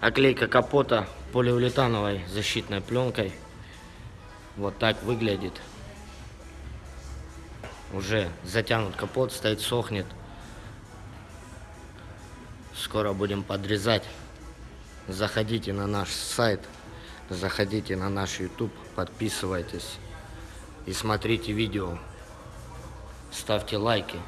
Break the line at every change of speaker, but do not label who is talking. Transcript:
Оклейка капота полиуретановой защитной пленкой. Вот так выглядит. Уже затянут капот, стоит, сохнет. Скоро будем подрезать. Заходите на наш сайт, заходите на наш YouTube, подписывайтесь и смотрите видео. Ставьте лайки.